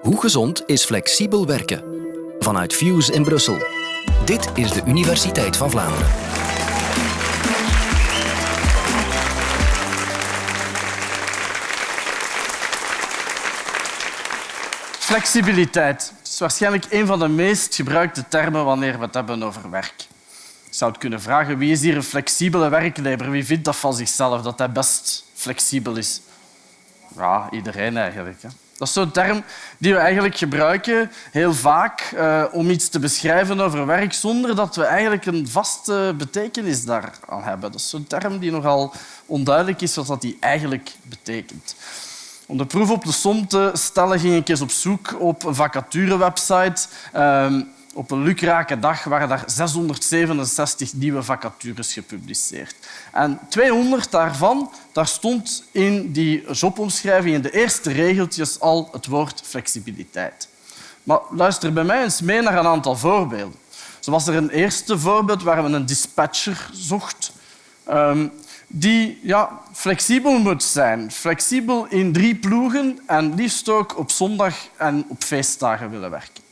Hoe gezond is flexibel werken? Vanuit Fuse in Brussel. Dit is de Universiteit van Vlaanderen. Flexibiliteit is waarschijnlijk een van de meest gebruikte termen wanneer we het hebben over werk. Je zou het kunnen vragen wie is hier een flexibele werknemer? Wie vindt dat van zichzelf, dat hij best flexibel is? Ja, iedereen eigenlijk. Hè. Dat is zo'n term die we eigenlijk gebruiken heel vaak uh, om iets te beschrijven over werk zonder dat we eigenlijk een vaste betekenis daaraan hebben. Dat is zo'n term die nogal onduidelijk is wat die eigenlijk betekent. Om de proef op de som te stellen ging ik eens op zoek op een vacaturewebsite. Uh, op een lukrake dag waren daar 667 nieuwe vacatures gepubliceerd. En 200 daarvan, daar stond in die jobomschrijving in de eerste regeltjes al het woord flexibiliteit. Maar luister bij mij eens mee naar een aantal voorbeelden. Zo was er een eerste voorbeeld waar we een dispatcher zocht. Um, die ja, flexibel moet zijn. Flexibel in drie ploegen en liefst ook op zondag en op feestdagen willen werken.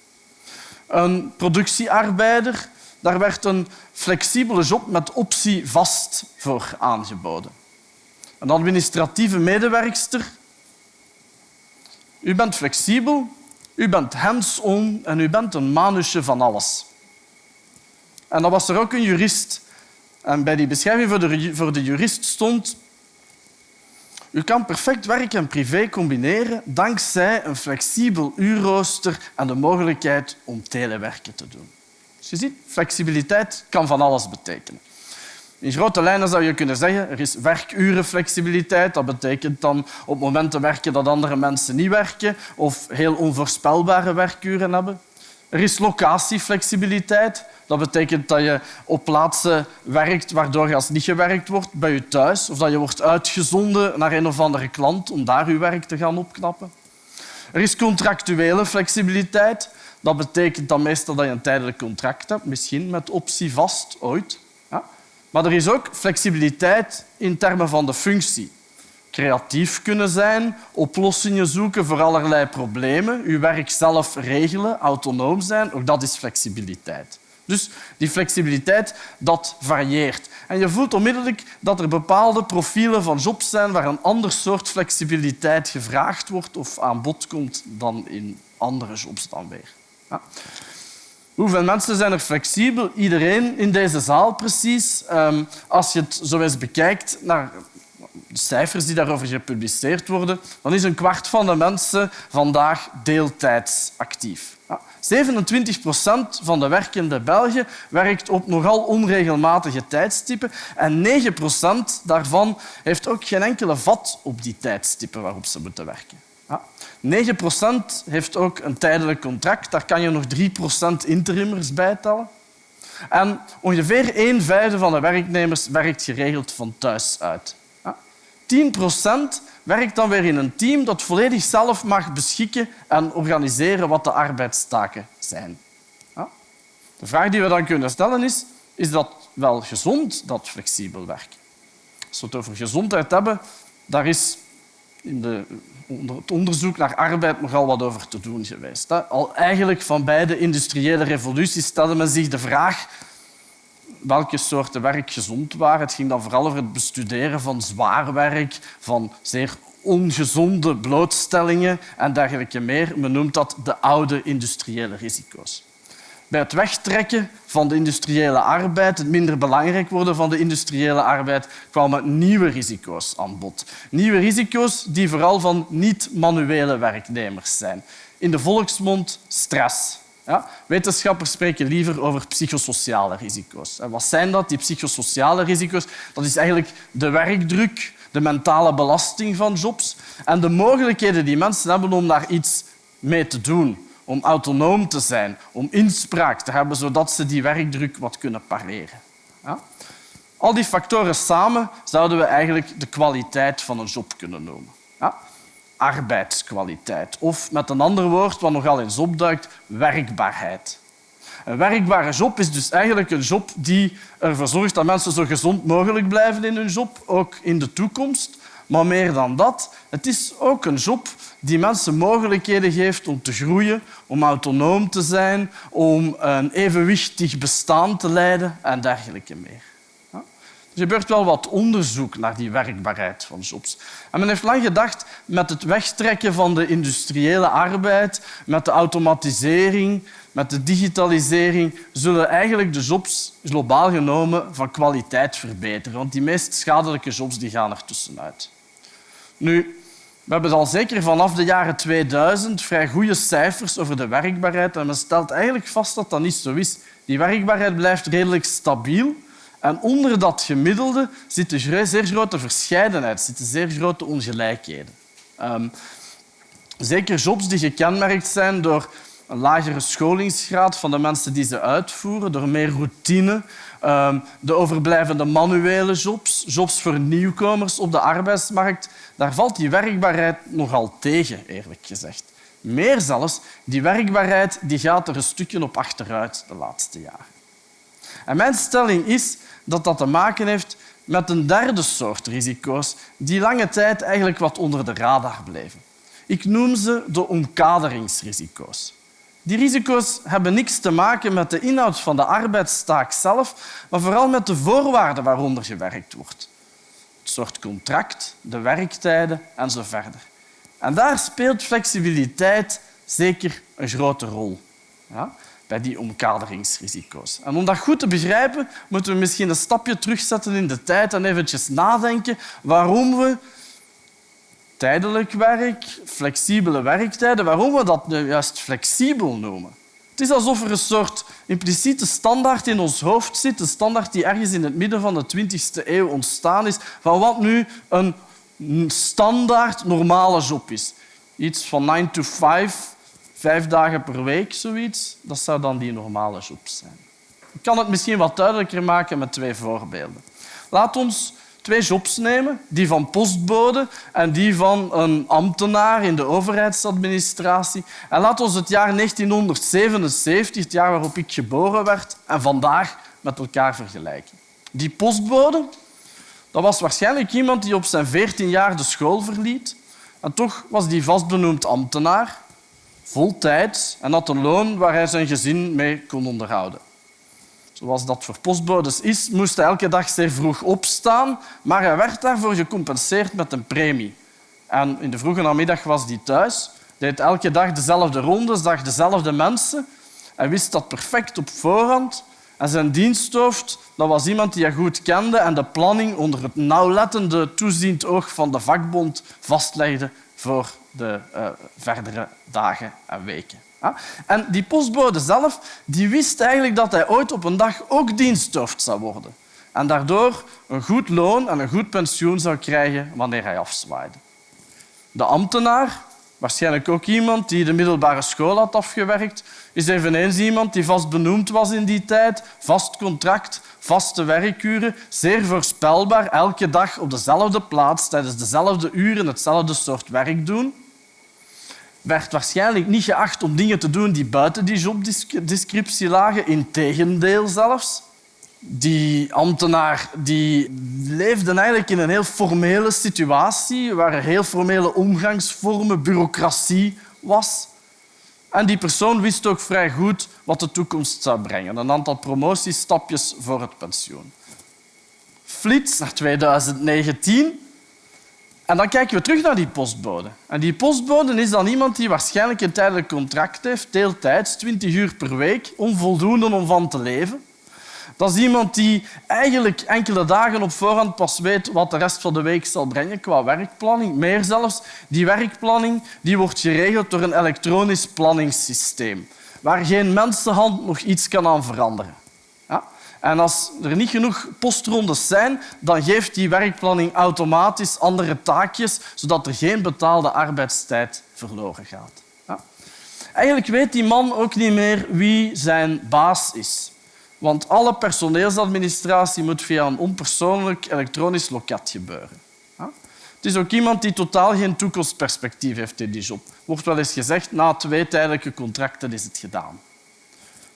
Een productiearbeider, daar werd een flexibele job met optie vast voor aangeboden. Een administratieve medewerkster. U bent flexibel, u bent hands-on en u bent een manusje van alles. En dan was er ook een jurist en bij die beschrijving voor de, voor de jurist stond u kan perfect werk en privé combineren dankzij een flexibel uurrooster en de mogelijkheid om telewerken te doen. Dus je ziet, flexibiliteit kan van alles betekenen. In grote lijnen zou je kunnen zeggen er is werkurenflexibiliteit. Dat betekent dan op momenten werken dat andere mensen niet werken of heel onvoorspelbare werkuren hebben. Er is locatieflexibiliteit. Dat betekent dat je op plaatsen werkt waardoor als niet gewerkt wordt bij je thuis of dat je wordt uitgezonden naar een of andere klant om daar je werk te gaan opknappen. Er is contractuele flexibiliteit. Dat betekent dan meestal dat je een tijdelijk contract hebt, misschien met optie vast ooit. Ja. Maar er is ook flexibiliteit in termen van de functie creatief kunnen zijn, oplossingen zoeken voor allerlei problemen, je werk zelf regelen, autonoom zijn, ook dat is flexibiliteit. Dus die flexibiliteit dat varieert. En je voelt onmiddellijk dat er bepaalde profielen van jobs zijn waar een ander soort flexibiliteit gevraagd wordt of aan bod komt dan in andere jobs dan weer. Ja. Hoeveel mensen zijn er flexibel? Iedereen in deze zaal precies. Ehm, als je het zo eens bekijkt naar cijfers die daarover gepubliceerd worden, dan is een kwart van de mensen vandaag deeltijds actief. 27 procent van de werkende Belgen werkt op nogal onregelmatige tijdstippen en 9 procent daarvan heeft ook geen enkele vat op die tijdstippen waarop ze moeten werken. 9 procent heeft ook een tijdelijk contract. Daar kan je nog 3 procent interimmers bij tellen. En ongeveer een vijfde van de werknemers werkt geregeld van thuis uit. 10 procent werkt dan weer in een team dat volledig zelf mag beschikken en organiseren wat de arbeidstaken zijn. De vraag die we dan kunnen stellen is, is dat wel gezond, dat flexibel werken? Als we het over gezondheid hebben, daar is in de, het onderzoek naar arbeid nogal wat over te doen geweest. Al eigenlijk van beide industriële revoluties stelde men zich de vraag welke soorten werk gezond waren. Het ging dan vooral over het bestuderen van zwaar werk, van zeer ongezonde blootstellingen en dergelijke meer. Men noemt dat de oude industriële risico's. Bij het wegtrekken van de industriële arbeid, het minder belangrijk worden van de industriële arbeid, kwamen nieuwe risico's aan bod. Nieuwe risico's die vooral van niet-manuele werknemers zijn. In de volksmond stress. Ja? Wetenschappers spreken liever over psychosociale risico's. En wat zijn dat, die psychosociale risico's? Dat is eigenlijk de werkdruk, de mentale belasting van jobs en de mogelijkheden die mensen hebben om daar iets mee te doen, om autonoom te zijn, om inspraak te hebben, zodat ze die werkdruk wat kunnen pareren. Ja? Al die factoren samen zouden we eigenlijk de kwaliteit van een job kunnen noemen. Arbeidskwaliteit. Of met een ander woord, wat nogal eens opduikt, werkbaarheid. Een werkbare job is dus eigenlijk een job die ervoor zorgt dat mensen zo gezond mogelijk blijven in hun job, ook in de toekomst, Maar meer dan dat, het is ook een job die mensen mogelijkheden geeft om te groeien, om autonoom te zijn, om een evenwichtig bestaan te leiden en dergelijke meer. Er gebeurt wel wat onderzoek naar die werkbaarheid van jobs. En men heeft lang gedacht, met het wegtrekken van de industriële arbeid, met de automatisering, met de digitalisering, zullen eigenlijk de jobs globaal genomen van kwaliteit verbeteren. Want die meest schadelijke jobs die gaan er tussenuit. Nu, we hebben al zeker vanaf de jaren 2000 vrij goede cijfers over de werkbaarheid en men stelt eigenlijk vast dat dat niet zo is. Die werkbaarheid blijft redelijk stabiel, en onder dat gemiddelde zit een zeer grote verscheidenheid, zitten zeer grote ongelijkheden. Um, zeker jobs die gekenmerkt zijn door een lagere scholingsgraad van de mensen die ze uitvoeren, door meer routine, um, de overblijvende manuele jobs, jobs voor nieuwkomers op de arbeidsmarkt. Daar valt die werkbaarheid nogal tegen, eerlijk gezegd. Meer zelfs, die werkbaarheid die gaat er een stukje op achteruit de laatste jaren. En mijn stelling is dat dat te maken heeft met een derde soort risico's die lange tijd eigenlijk wat onder de radar bleven. Ik noem ze de omkaderingsrisico's. Die risico's hebben niks te maken met de inhoud van de arbeidstaak zelf, maar vooral met de voorwaarden waaronder gewerkt wordt. Het soort contract, de werktijden en zo verder. En daar speelt flexibiliteit zeker een grote rol. Ja? Bij die omkaderingsrisico's. En om dat goed te begrijpen, moeten we misschien een stapje terugzetten in de tijd en eventjes nadenken waarom we tijdelijk werk, flexibele werktijden, waarom we dat nu juist flexibel noemen. Het is alsof er een soort impliciete standaard in ons hoofd zit, een standaard die ergens in het midden van de 20e eeuw ontstaan is, van wat nu een standaard normale job is. Iets van 9 to 5, Vijf dagen per week, zoiets, dat zou dan die normale job zijn. Ik kan het misschien wat duidelijker maken met twee voorbeelden. Laat ons twee jobs nemen, die van postbode en die van een ambtenaar in de overheidsadministratie. En laat ons het jaar 1977, het jaar waarop ik geboren werd, en vandaag met elkaar vergelijken. Die postbode dat was waarschijnlijk iemand die op zijn 14 jaar de school verliet. En toch was die vastbenoemd ambtenaar voltijds en had een loon waar hij zijn gezin mee kon onderhouden. Zoals dat voor postbodes is, moest hij elke dag zeer vroeg opstaan, maar hij werd daarvoor gecompenseerd met een premie. En in de vroege namiddag was hij thuis, deed elke dag dezelfde rondes, zag dezelfde mensen. Hij wist dat perfect op voorhand. En zijn diensthoofd dat was iemand die hij goed kende en de planning onder het nauwlettende toeziend oog van de vakbond vastlegde voor de uh, verdere dagen en weken. En die postbode zelf die wist eigenlijk dat hij ooit op een dag ook diensthoofd zou worden. En daardoor een goed loon en een goed pensioen zou krijgen wanneer hij afzwaaide. De ambtenaar, waarschijnlijk ook iemand die de middelbare school had afgewerkt, is eveneens iemand die vast benoemd was in die tijd, vast contract, vaste werkuren, zeer voorspelbaar, elke dag op dezelfde plaats, tijdens dezelfde uren hetzelfde soort werk doen werd waarschijnlijk niet geacht om dingen te doen die buiten die jobdescriptie lagen. Integendeel zelfs. Die ambtenaar die leefde eigenlijk in een heel formele situatie waar er heel formele omgangsvormen, bureaucratie was. En die persoon wist ook vrij goed wat de toekomst zou brengen. Een aantal promotiestapjes voor het pensioen. Flits naar 2019 en dan kijken we terug naar die postbode. En die postbode is dan iemand die waarschijnlijk een tijdelijk contract heeft, deeltijds, 20 uur per week, onvoldoende om van te leven. Dat is iemand die eigenlijk enkele dagen op voorhand pas weet wat de rest van de week zal brengen qua werkplanning. Meer zelfs, die werkplanning die wordt geregeld door een elektronisch planningssysteem, waar geen mensenhand nog iets kan aan veranderen. En als er niet genoeg postrondes zijn, dan geeft die werkplanning automatisch andere taakjes, zodat er geen betaalde arbeidstijd verloren gaat. Ja. Eigenlijk weet die man ook niet meer wie zijn baas is. Want alle personeelsadministratie moet via een onpersoonlijk elektronisch loket gebeuren. Het is ook iemand die totaal geen toekomstperspectief heeft in die job. Wordt wel eens gezegd, na twee tijdelijke contracten is het gedaan.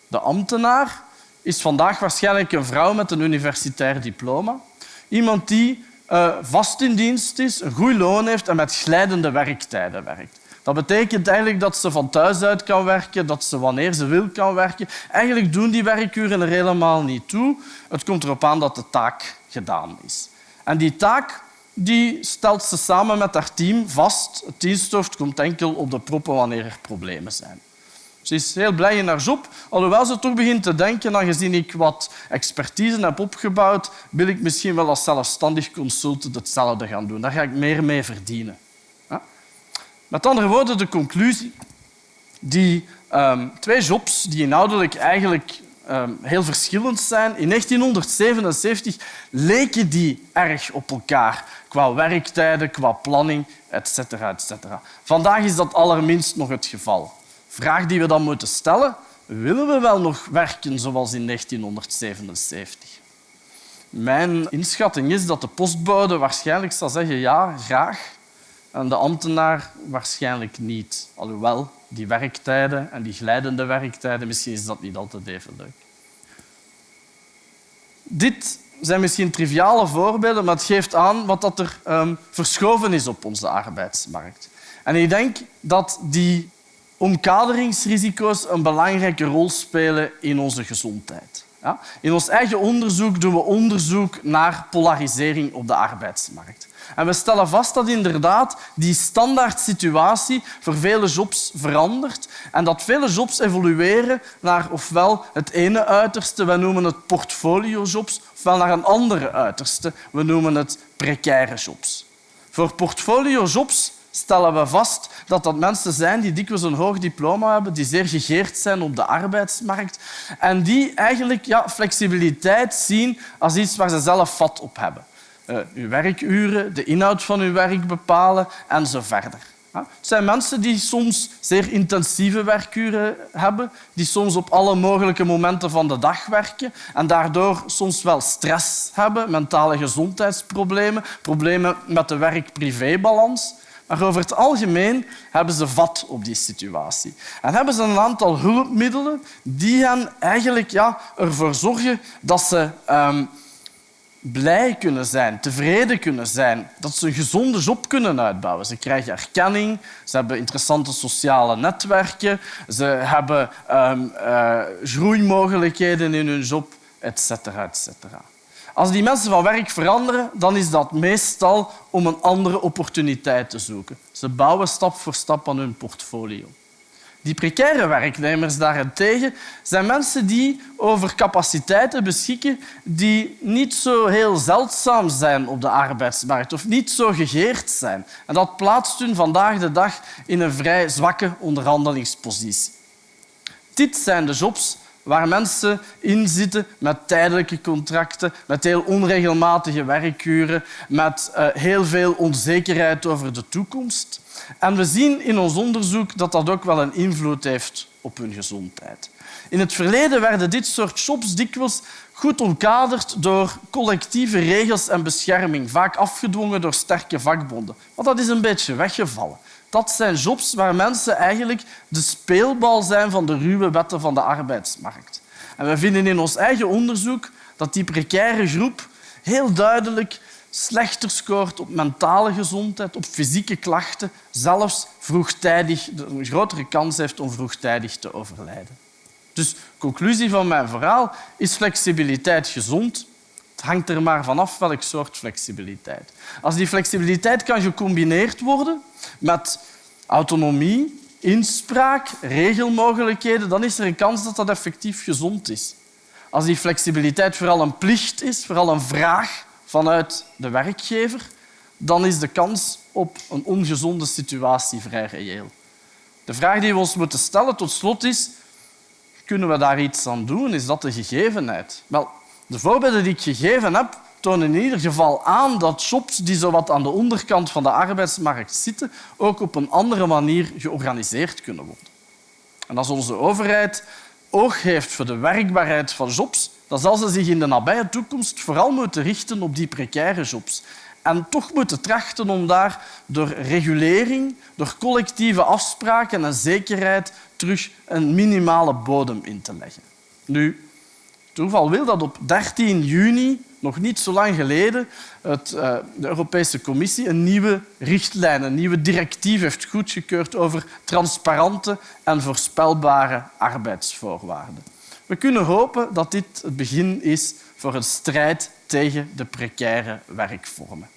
De ambtenaar is vandaag waarschijnlijk een vrouw met een universitair diploma. Iemand die uh, vast in dienst is, een goed loon heeft en met glijdende werktijden werkt. Dat betekent eigenlijk dat ze van thuis uit kan werken, dat ze wanneer ze wil kan werken. Eigenlijk doen die werkuren er helemaal niet toe. Het komt erop aan dat de taak gedaan is. En die taak die stelt ze samen met haar team vast. Het diensthoofd komt enkel op de proppen wanneer er problemen zijn. Ze is heel blij in haar job, alhoewel ze toch begint te denken, aangezien ik wat expertise heb opgebouwd, wil ik misschien wel als zelfstandig consultant hetzelfde gaan doen. Daar ga ik meer mee verdienen. Met andere woorden, de conclusie. Die um, twee jobs die inhoudelijk eigenlijk um, heel verschillend zijn. In 1977 leken die erg op elkaar qua werktijden, qua planning, etc. etc. Vandaag is dat allerminst nog het geval. Vraag die we dan moeten stellen, willen we wel nog werken zoals in 1977? Mijn inschatting is dat de postbode waarschijnlijk zal zeggen ja, graag. En de ambtenaar waarschijnlijk niet. Alhoewel, die werktijden en die glijdende werktijden, misschien is dat niet altijd even leuk. Dit zijn misschien triviale voorbeelden, maar het geeft aan wat dat er um, verschoven is op onze arbeidsmarkt. En ik denk dat die omkaderingsrisico's een belangrijke rol spelen in onze gezondheid. Ja? In ons eigen onderzoek doen we onderzoek naar polarisering op de arbeidsmarkt. En we stellen vast dat inderdaad die standaard situatie voor vele jobs verandert en dat vele jobs evolueren naar ofwel het ene uiterste, we noemen het portfoliojobs, ofwel naar een andere uiterste, we noemen het precaire jobs. Voor portfoliojobs stellen we vast dat dat mensen zijn die dikwijls een hoog diploma hebben, die zeer gegeerd zijn op de arbeidsmarkt en die eigenlijk ja, flexibiliteit zien als iets waar ze zelf vat op hebben. Uh, uw werkuren, de inhoud van uw werk bepalen en zo verder. Het zijn mensen die soms zeer intensieve werkuren hebben, die soms op alle mogelijke momenten van de dag werken en daardoor soms wel stress hebben, mentale gezondheidsproblemen, problemen met de werk-privébalans. Maar over het algemeen hebben ze vat op die situatie. En hebben ze een aantal hulpmiddelen die hen eigenlijk ja, ervoor zorgen dat ze um, blij kunnen zijn, tevreden kunnen zijn, dat ze een gezonde job kunnen uitbouwen. Ze krijgen erkenning, ze hebben interessante sociale netwerken, ze hebben um, uh, groeimogelijkheden in hun job, etc. etc. Als die mensen van werk veranderen, dan is dat meestal om een andere opportuniteit te zoeken. Ze bouwen stap voor stap aan hun portfolio. Die precaire werknemers daarentegen zijn mensen die over capaciteiten beschikken die niet zo heel zeldzaam zijn op de arbeidsmarkt of niet zo gegeerd zijn. En dat plaatst hun vandaag de dag in een vrij zwakke onderhandelingspositie. Dit zijn de jobs waar mensen in zitten met tijdelijke contracten, met heel onregelmatige werkuren, met uh, heel veel onzekerheid over de toekomst. En we zien in ons onderzoek dat dat ook wel een invloed heeft op hun gezondheid. In het verleden werden dit soort jobs dikwijls goed omkaderd door collectieve regels en bescherming, vaak afgedwongen door sterke vakbonden. Maar dat is een beetje weggevallen. Dat zijn jobs waar mensen eigenlijk de speelbal zijn van de ruwe wetten van de arbeidsmarkt. En we vinden in ons eigen onderzoek dat die precaire groep heel duidelijk slechter scoort op mentale gezondheid, op fysieke klachten, zelfs vroegtijdig een grotere kans heeft om vroegtijdig te overlijden. Dus conclusie van mijn verhaal is flexibiliteit gezond. Het hangt er maar vanaf welk soort flexibiliteit. Als die flexibiliteit kan gecombineerd worden met autonomie, inspraak, regelmogelijkheden, dan is er een kans dat dat effectief gezond is. Als die flexibiliteit vooral een plicht is, vooral een vraag vanuit de werkgever, dan is de kans op een ongezonde situatie vrij reëel. De vraag die we ons moeten stellen tot slot is, kunnen we daar iets aan doen? Is dat de gegevenheid? Wel, de voorbeelden die ik gegeven heb, tonen in ieder geval aan dat jobs die zo wat aan de onderkant van de arbeidsmarkt zitten, ook op een andere manier georganiseerd kunnen worden. En als onze overheid oog heeft voor de werkbaarheid van jobs, dan zal ze zich in de nabije toekomst vooral moeten richten op die precaire jobs. En toch moeten trachten om daar door regulering, door collectieve afspraken en zekerheid terug een minimale bodem in te leggen. Nu, toeval wil dat op 13 juni nog niet zo lang geleden het, uh, de Europese Commissie een nieuwe richtlijn, een nieuwe directief heeft goedgekeurd over transparante en voorspelbare arbeidsvoorwaarden. We kunnen hopen dat dit het begin is voor een strijd tegen de precaire werkvormen.